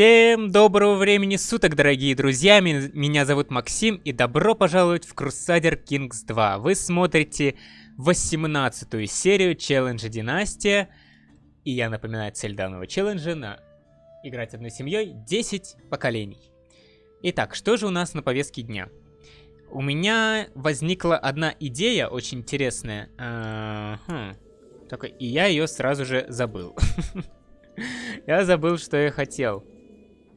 Всем доброго времени суток, дорогие друзья! Меня зовут Максим, и добро пожаловать в Crusader Kings 2. Вы смотрите 18-ю серию челленджа Династия. И я напоминаю цель данного челленджа на играть одной семьей 10 поколений. Итак, что же у нас на повестке дня? У меня возникла одна идея очень интересная. А -хм. Только и я ее сразу же забыл. Я забыл, что я хотел.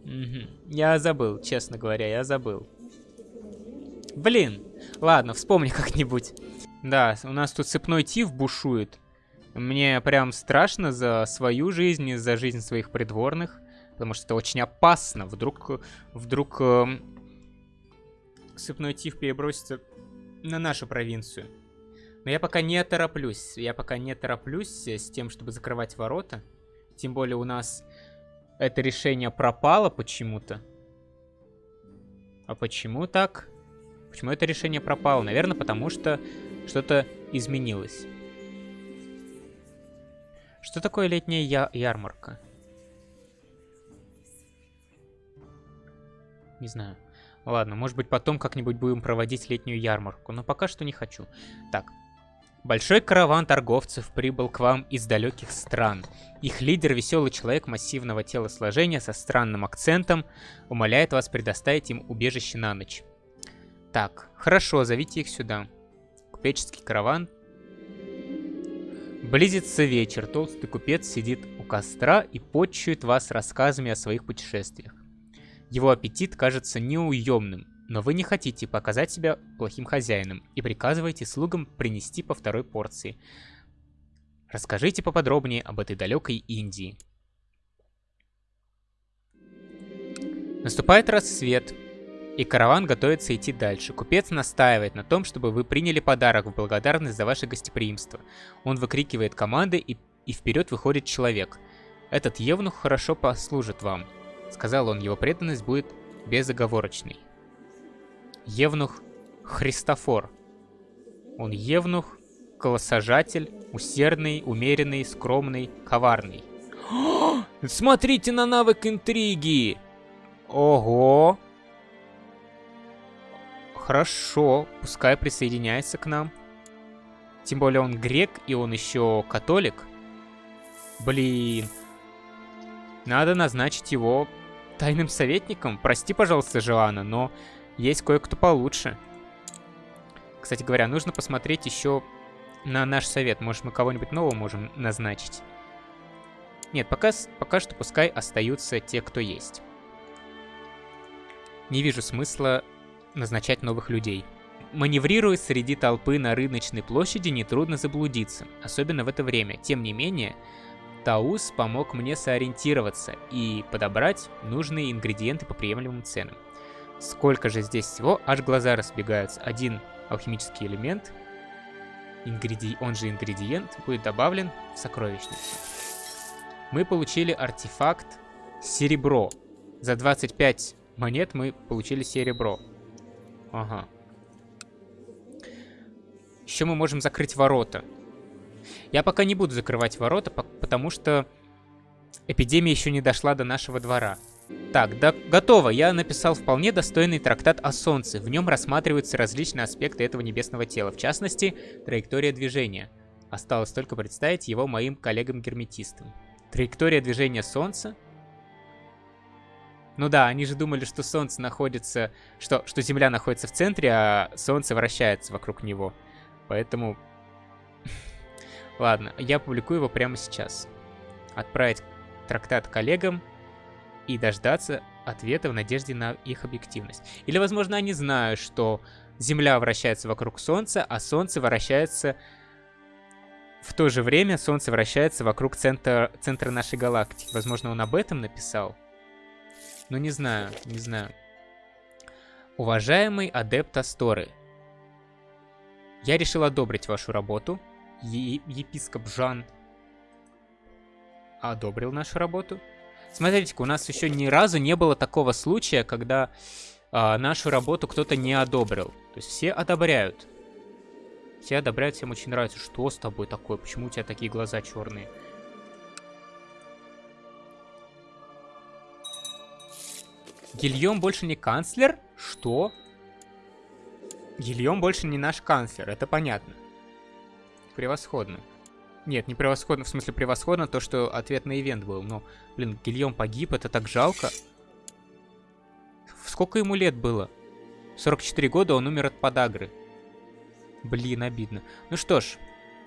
Я забыл, честно говоря, я забыл. Блин, ладно, вспомни как-нибудь. Да, у нас тут цепной тиф бушует. Мне прям страшно за свою жизнь и за жизнь своих придворных. Потому что это очень опасно. Вдруг, вдруг э, цепной тиф перебросится на нашу провинцию. Но я пока не тороплюсь. Я пока не тороплюсь с тем, чтобы закрывать ворота. Тем более у нас это решение пропало почему-то. А почему так? Почему это решение пропало? Наверное, потому что что-то изменилось. Что такое летняя я ярмарка? Не знаю. Ладно, может быть потом как-нибудь будем проводить летнюю ярмарку, но пока что не хочу. Так, Большой караван торговцев прибыл к вам из далеких стран. Их лидер, веселый человек массивного телосложения со странным акцентом, умоляет вас предоставить им убежище на ночь. Так, хорошо, зовите их сюда. Купеческий караван. Близится вечер, толстый купец сидит у костра и почует вас рассказами о своих путешествиях. Его аппетит кажется неуемным, но вы не хотите показать себя плохим хозяином и приказываете слугам принести по второй порции. Расскажите поподробнее об этой далекой Индии. Наступает рассвет, и караван готовится идти дальше. Купец настаивает на том, чтобы вы приняли подарок в благодарность за ваше гостеприимство. Он выкрикивает команды, и, и вперед выходит человек. Этот евнух хорошо послужит вам. Сказал он, его преданность будет безоговорочной. Евнух Христофор. Он евнух, колосажатель, усердный, умеренный, скромный, коварный. смотрите на навык интриги! Ого! Хорошо, пускай присоединяется к нам. Тем более он грек, и он еще католик. Блин. Надо назначить его тайным советником. Прости, пожалуйста, Жоанна, но есть кое-кто получше. Кстати говоря, нужно посмотреть еще на наш совет. Может, мы кого-нибудь нового можем назначить. Нет, пока, пока что пускай остаются те, кто есть. Не вижу смысла назначать новых людей. Маневрируя среди толпы на рыночной площади, нетрудно заблудиться, особенно в это время. Тем не менее, Таус помог мне сориентироваться и подобрать нужные ингредиенты по приемлемым ценам. Сколько же здесь всего, аж глаза разбегаются. Один алхимический элемент, ингреди... он же ингредиент, будет добавлен в сокровищницу. Мы получили артефакт серебро. За 25 монет мы получили серебро. Ага. Еще мы можем закрыть ворота. Я пока не буду закрывать ворота, потому что эпидемия еще не дошла до нашего двора. Так, да, готово. Я написал вполне достойный трактат о Солнце. В нем рассматриваются различные аспекты этого небесного тела, в частности, траектория движения. Осталось только представить его моим коллегам-герметистам. Траектория движения Солнца? Ну да, они же думали, что Солнце находится... Что, что Земля находится в центре, а Солнце вращается вокруг него. Поэтому... Ладно, я публикую его прямо сейчас. Отправить трактат коллегам и дождаться ответа в надежде на их объективность. Или, возможно, они знают, что Земля вращается вокруг Солнца, а Солнце вращается... В то же время Солнце вращается вокруг центра, центра нашей галактики. Возможно, он об этом написал? Ну, не знаю, не знаю. Уважаемый адепт Асторы, я решил одобрить вашу работу. Е епископ Жан одобрил нашу работу. Смотрите-ка, у нас еще ни разу не было такого случая, когда э, нашу работу кто-то не одобрил. То есть все одобряют. Все одобряют, всем очень нравится. Что с тобой такое? Почему у тебя такие глаза черные? Гильем больше не канцлер? Что? Гильем больше не наш канцлер, это понятно. Превосходно. Нет, не превосходно, в смысле превосходно то, что ответ на ивент был. Но, блин, Гильем погиб, это так жалко. Сколько ему лет было? 44 года, он умер от подагры. Блин, обидно. Ну что ж,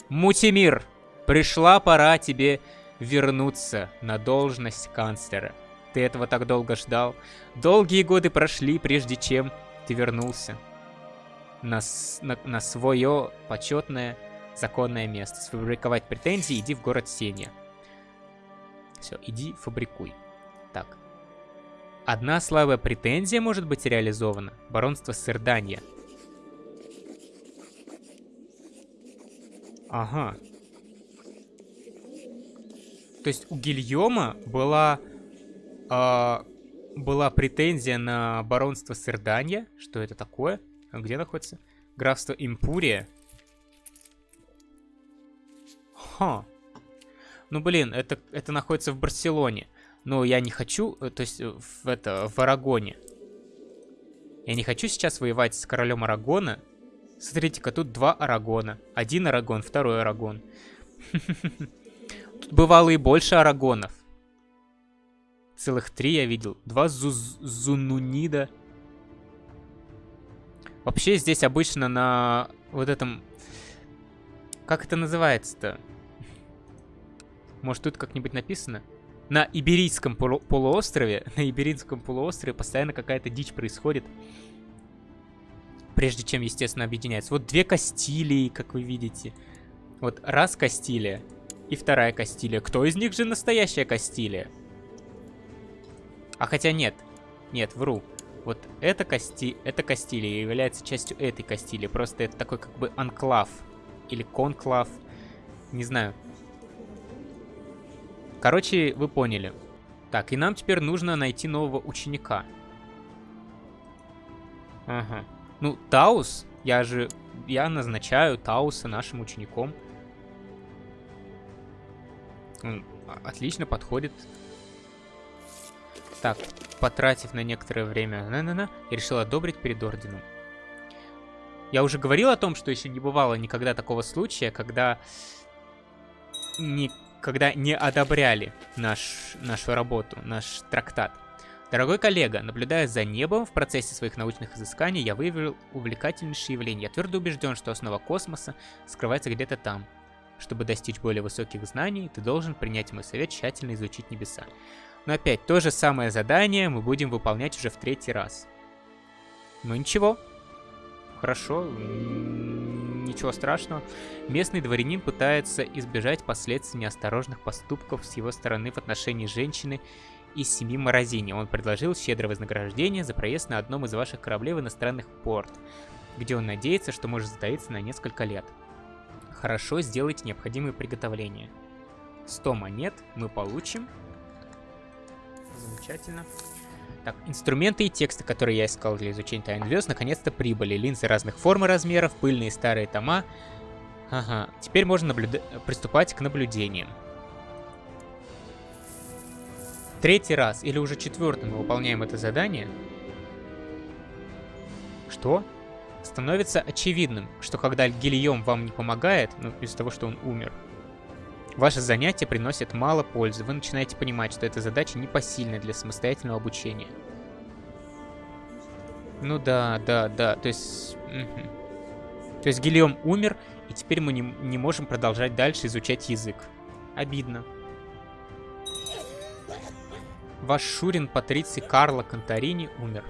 Мутимир, пришла пора тебе вернуться на должность канцлера. Ты этого так долго ждал. Долгие годы прошли, прежде чем ты вернулся на, на, на свое почетное законное место. Сфабриковать претензии, иди в город Сеня. Все, иди фабрикуй. Так. Одна слабая претензия может быть реализована. Баронство Сырданья. Ага. То есть у Гильома была... Э, была претензия на баронство Сырданья. Что это такое? Где находится? Графство Импурия. Ха. Ну, блин, это, это находится в Барселоне. Но я не хочу, э, то есть э, в, это, в Арагоне. Я не хочу сейчас воевать с королем Арагона. Смотрите-ка, тут два Арагона. Один Арагон, второй Арагон. Тут бывало и больше Арагонов. Целых три я видел. Два Зунунида. Вообще здесь обычно на вот этом... Как это называется-то? Может тут как-нибудь написано? На Иберийском полу полуострове, на Иберийском полуострове постоянно какая-то дичь происходит. Прежде чем, естественно, объединяется. Вот две Кастилии, как вы видите. Вот раз Кастилия и вторая Кастилия. Кто из них же настоящая Кастилия? А хотя нет. Нет, вру. Вот эта, Касти... эта Кастилия является частью этой Кастилии. Просто это такой как бы анклав. Или конклав. Не знаю. Короче, вы поняли. Так, и нам теперь нужно найти нового ученика. Ага. Ну, Таус, я же... Я назначаю Тауса нашим учеником. Он отлично подходит так, потратив на некоторое время на -на -на, я решил одобрить перед орденом. Я уже говорил о том, что еще не бывало никогда такого случая, когда не, когда не одобряли наш, нашу работу, наш трактат. Дорогой коллега, наблюдая за небом в процессе своих научных изысканий, я выявил увлекательнейшее явление. Я твердо убежден, что основа космоса скрывается где-то там. Чтобы достичь более высоких знаний, ты должен принять мой совет тщательно изучить небеса. Но опять, то же самое задание мы будем выполнять уже в третий раз. Ну ничего. Хорошо, ничего страшного. Местный дворянин пытается избежать последствий неосторожных поступков с его стороны в отношении женщины из семьи Морозини. Он предложил щедрое вознаграждение за проезд на одном из ваших кораблей в иностранных порт, где он надеется, что может затаиться на несколько лет. Хорошо, сделайте необходимые приготовления. 100 монет мы получим. Замечательно. Так, инструменты и тексты, которые я искал для изучения тайн звезд, наконец-то прибыли. Линзы разных форм и размеров, пыльные старые тома. Ага, теперь можно наблюда приступать к наблюдениям. Третий раз или уже четвертый мы выполняем это задание. Что? Становится очевидным, что когда Гильем вам не помогает, ну, из-за того, что он умер, Ваше занятие приносит мало пользы. Вы начинаете понимать, что эта задача непосильна для самостоятельного обучения. Ну да, да, да. То есть... То есть Гильем умер, и теперь мы не, не можем продолжать дальше изучать язык. Обидно. Ваш Шурин Патриций Карло Конторини умер.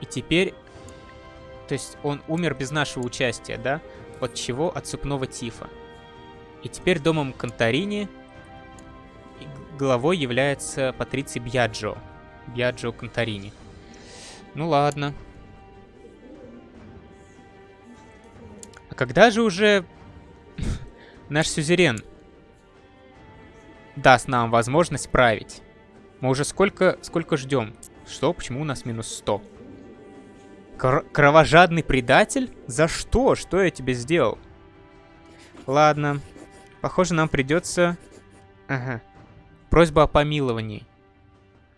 И теперь... То есть он умер без нашего участия, да? От чего? От цепного тифа. И теперь домом Конторини главой является Патриций Бьяджо. Бьяджо Конторини. Ну ладно. А когда же уже наш сюзерен даст нам возможность править? Мы уже сколько, сколько ждем? Что? Почему у нас минус 100? Кр кровожадный предатель? За что? Что я тебе сделал? Ладно. Похоже, нам придется... Ага. Просьба о помиловании.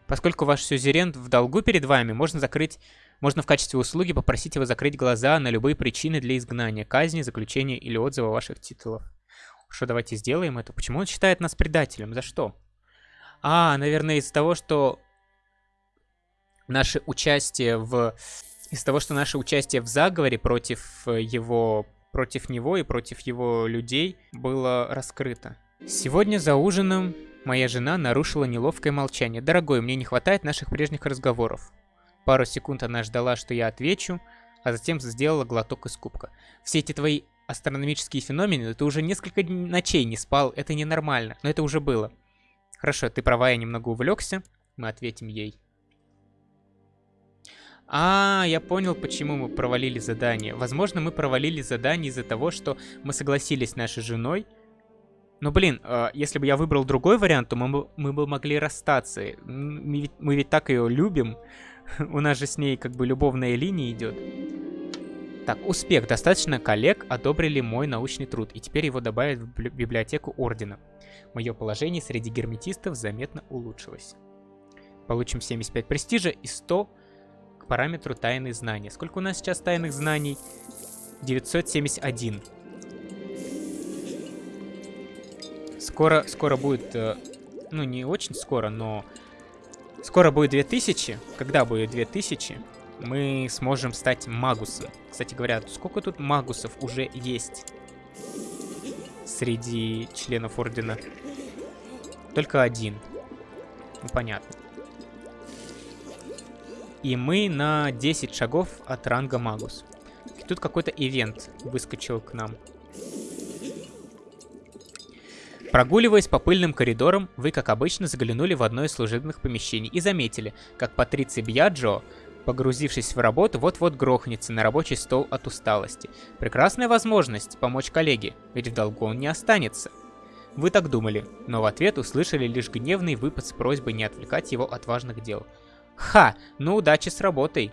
Поскольку ваш сюзерен в долгу перед вами, можно закрыть... Можно в качестве услуги попросить его закрыть глаза на любые причины для изгнания, казни, заключения или отзыва ваших титулов. Что, давайте сделаем это. Почему он считает нас предателем? За что? А, наверное, из-за того, что наше участие в... Из-за того, что наше участие в заговоре против его... Против него и против его людей было раскрыто. Сегодня за ужином моя жена нарушила неловкое молчание. «Дорогой, мне не хватает наших прежних разговоров». Пару секунд она ждала, что я отвечу, а затем сделала глоток из кубка. «Все эти твои астрономические феномены, ты уже несколько ночей не спал, это ненормально, но это уже было». «Хорошо, ты права, я немного увлекся». Мы ответим ей. А, я понял, почему мы провалили задание. Возможно, мы провалили задание из-за того, что мы согласились с нашей женой, ну, блин, э, если бы я выбрал другой вариант, то мы мы бы могли расстаться. Мы ведь, мы ведь так ее любим. У нас же с ней как бы любовная линия идет. Так, успех. Достаточно коллег одобрили мой научный труд, и теперь его добавят в библиотеку Ордена. Мое положение среди герметистов заметно улучшилось. Получим 75 престижа и 100 к параметру тайные знания. Сколько у нас сейчас тайных знаний? 971. Скоро, скоро будет, э, ну не очень скоро, но скоро будет 2000. Когда будет 2000, мы сможем стать магусом. Кстати говоря, сколько тут магусов уже есть среди членов Ордена? Только один. Ну, понятно. И мы на 10 шагов от ранга Магус. И тут какой-то ивент выскочил к нам. Прогуливаясь по пыльным коридорам, вы, как обычно, заглянули в одно из служебных помещений и заметили, как Патриций Бьяджо, погрузившись в работу, вот-вот грохнется на рабочий стол от усталости. Прекрасная возможность помочь коллеге, ведь в долгу он не останется. Вы так думали, но в ответ услышали лишь гневный выпад с просьбой не отвлекать его от важных дел. Ха, ну удачи с работой.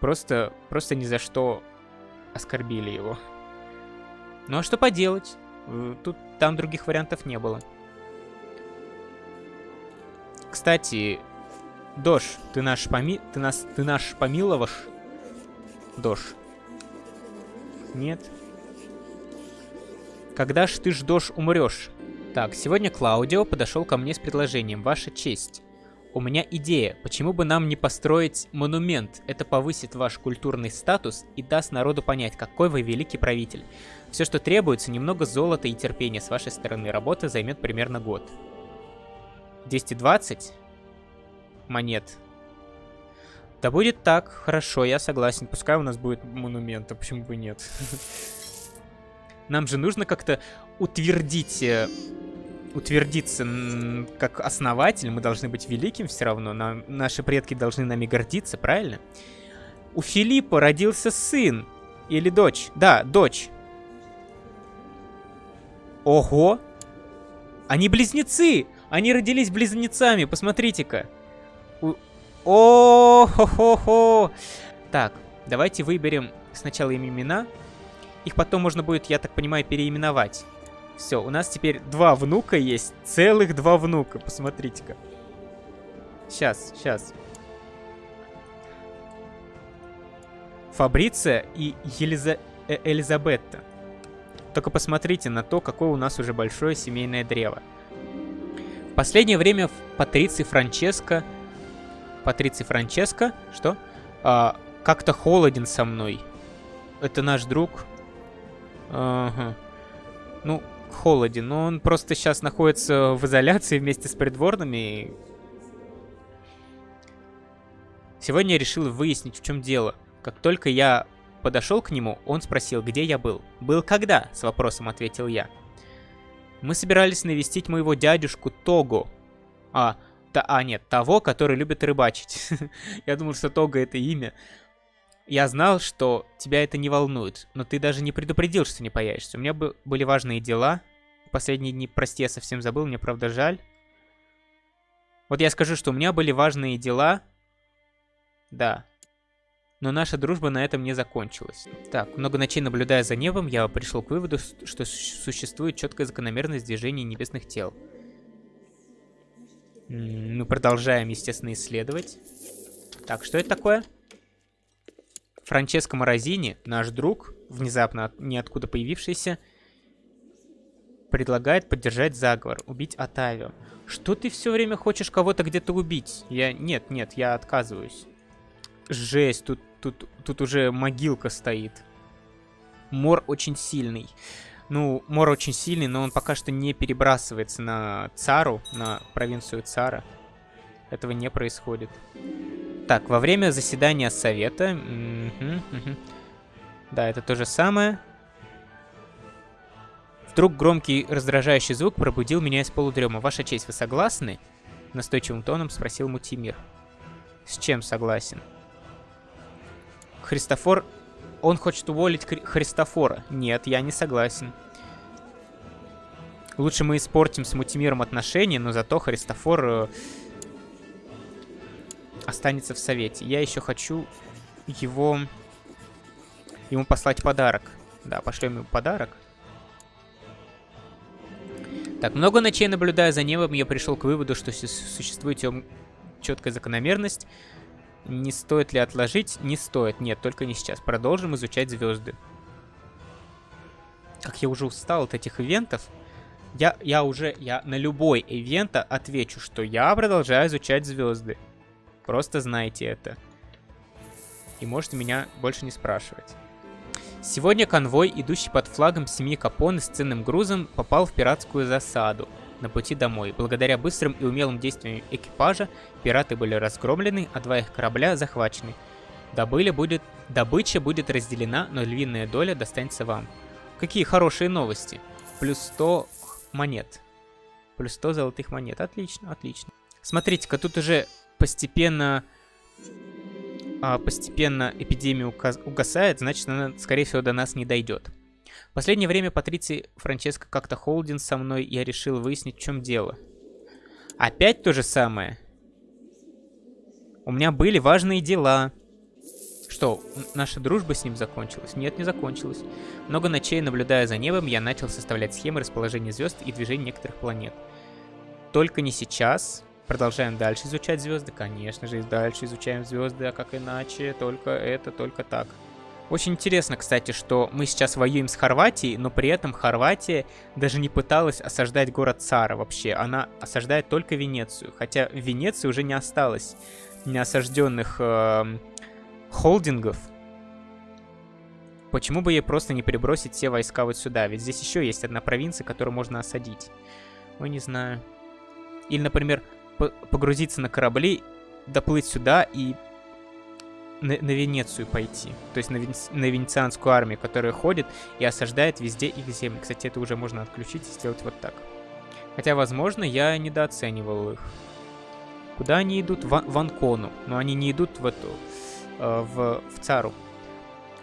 Просто, просто ни за что оскорбили его. Ну а что поделать? Э, тут там других вариантов не было. Кстати, Дош, ты наш поми... Ты нас... Ты наш помиловаш? Дош. Нет. Когда ж ты ж, Дош, умрешь? Так, сегодня Клаудио подошел ко мне с предложением. Ваша честь. У меня идея, почему бы нам не построить монумент? Это повысит ваш культурный статус и даст народу понять, какой вы великий правитель. Все, что требуется, немного золота и терпения с вашей стороны. Работа займет примерно год. 220 монет. Да будет так, хорошо, я согласен. Пускай у нас будет монумент, а почему бы нет? Нам же нужно как-то утвердить э, утвердиться как основатель, мы должны быть великим все равно, нам, наши предки должны нами гордиться, правильно? У Филиппа родился сын. Или дочь. Да, дочь. Ого! Они близнецы! Они родились близнецами, посмотрите-ка. У... О-хо-хо-хо! Так, давайте выберем сначала им имена. Их потом можно будет, я так понимаю, переименовать. Все, у нас теперь два внука есть. Целых два внука. Посмотрите-ка. Сейчас, сейчас. Фабриция и Елиза... Э Элизабетта. Только посмотрите на то, какое у нас уже большое семейное древо. В последнее время Патриций Франческо... Патриций Франческо? Что? А, Как-то холоден со мной. Это наш друг. Ага. Ну, холоден, но он просто сейчас находится в изоляции вместе с придворными. Сегодня я решил выяснить, в чем дело. Как только я подошел к нему, он спросил, где я был. «Был когда?» — с вопросом ответил я. Мы собирались навестить моего дядюшку Того. А, та, а нет, того, который любит рыбачить. я думал, что Того это имя. Я знал, что тебя это не волнует, но ты даже не предупредил, что не появишься. У меня были важные дела. Последние дни, прости, я совсем забыл, мне правда жаль. Вот я скажу, что у меня были важные дела. Да. Но наша дружба на этом не закончилась. Так, много ночей наблюдая за небом, я пришел к выводу, что существует четкая закономерность движения небесных тел. Мы продолжаем, естественно, исследовать. Так, что это такое? Франческо Морозини, наш друг, внезапно ниоткуда появившийся, предлагает поддержать заговор, убить Атавио. Что ты все время хочешь кого-то где-то убить? Я... Нет, нет, я отказываюсь. Жесть, тут, тут, тут уже могилка стоит. Мор очень сильный. Ну, Мор очень сильный, но он пока что не перебрасывается на Цару, на провинцию Цара. Этого не происходит. Так, во время заседания совета... Да, это то же самое. Вдруг громкий раздражающий звук пробудил меня из полудрема. Ваша честь, вы согласны? Настойчивым тоном спросил Мутимир. С чем согласен? Христофор... Он хочет уволить Хри Христофора. Нет, я не согласен. Лучше мы испортим с Мутимиром отношения, но зато Христофор э, останется в совете. Я еще хочу его... Ему послать подарок. Да, пошлем ему подарок. Так, много ночей наблюдая за небом, я пришел к выводу, что существует четкая закономерность. Не стоит ли отложить? Не стоит. Нет, только не сейчас. Продолжим изучать звезды. Как я уже устал от этих ивентов. Я, я уже, я на любой ивент отвечу, что я продолжаю изучать звезды. Просто знайте это. И можете меня больше не спрашивать. Сегодня конвой, идущий под флагом семьи Капоне с ценным грузом, попал в пиратскую засаду на пути домой. Благодаря быстрым и умелым действиям экипажа, пираты были разгромлены, а два их корабля захвачены. Добыля будет... Добыча будет разделена, но львиная доля достанется вам. Какие хорошие новости. Плюс 100 монет. Плюс 100 золотых монет. Отлично, отлично. Смотрите-ка, тут уже постепенно а, постепенно эпидемия угасает, значит, она, скорее всего, до нас не дойдет. В последнее время Патриции Франческо как-то холдин со мной, я решил выяснить, в чем дело. Опять то же самое. У меня были важные дела. Что, наша дружба с ним закончилась? Нет, не закончилась. Много ночей, наблюдая за небом, я начал составлять схемы расположения звезд и движения некоторых планет. Только не сейчас, Продолжаем дальше изучать звезды. Конечно же, дальше изучаем звезды, а как иначе? Только это, только так. Очень интересно, кстати, что мы сейчас воюем с Хорватией, но при этом Хорватия даже не пыталась осаждать город Цара вообще. Она осаждает только Венецию. Хотя в Венеции уже не осталось неосажденных э, холдингов. Почему бы ей просто не перебросить все войска вот сюда? Ведь здесь еще есть одна провинция, которую можно осадить. Ой, не знаю. Или, например, погрузиться на корабли, доплыть сюда и на, на Венецию пойти. То есть на, вен, на венецианскую армию, которая ходит и осаждает везде их земли. Кстати, это уже можно отключить и сделать вот так. Хотя, возможно, я недооценивал их. Куда они идут? В, в Анкону. Но они не идут в эту... Э, в, в Цару.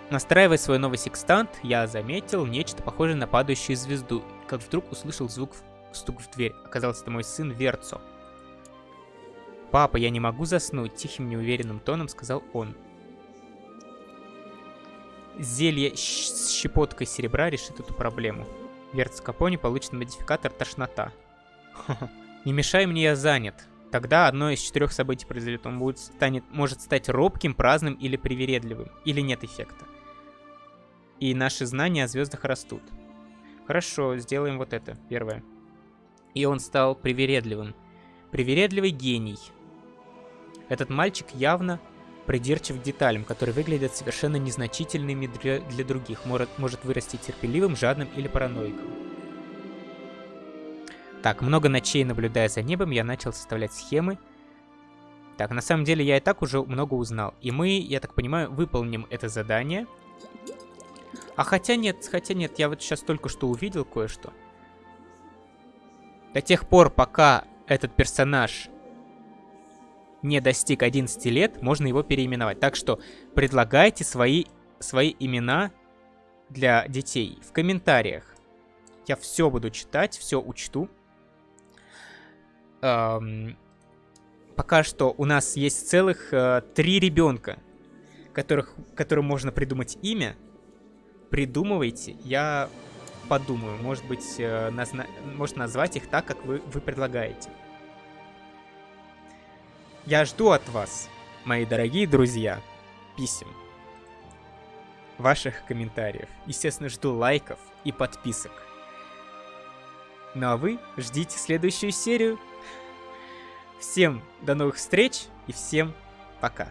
Настраивая свой новый секстант, я заметил нечто похожее на падающую звезду, как вдруг услышал звук стук в дверь. Оказалось, это мой сын Верцо. «Папа, я не могу заснуть», — тихим неуверенным тоном сказал он. Зелье с щепоткой серебра решит эту проблему. Верц Капони получит модификатор «Тошнота». Не мешай мне, я занят. Тогда одно из четырех событий произойдет. Он будет, станет, может стать робким, праздным или привередливым. Или нет эффекта. И наши знания о звездах растут. Хорошо, сделаем вот это, первое. И он стал привередливым. Привередливый гений. Этот мальчик явно придирчив к деталям, которые выглядят совершенно незначительными для, других. Может, может вырасти терпеливым, жадным или параноиком. Так, много ночей наблюдая за небом, я начал составлять схемы. Так, на самом деле я и так уже много узнал. И мы, я так понимаю, выполним это задание. А хотя нет, хотя нет, я вот сейчас только что увидел кое-что. До тех пор, пока этот персонаж не достиг 11 лет, можно его переименовать. Так что предлагайте свои, свои имена для детей в комментариях. Я все буду читать, все учту. Эм, пока что у нас есть целых э, три ребенка, которых, которым можно придумать имя. Придумывайте, я подумаю. Может быть, э, назна может назвать их так, как вы, вы предлагаете. Я жду от вас, мои дорогие друзья, писем, ваших комментариев. Естественно, жду лайков и подписок. Ну а вы ждите следующую серию. Всем до новых встреч и всем пока.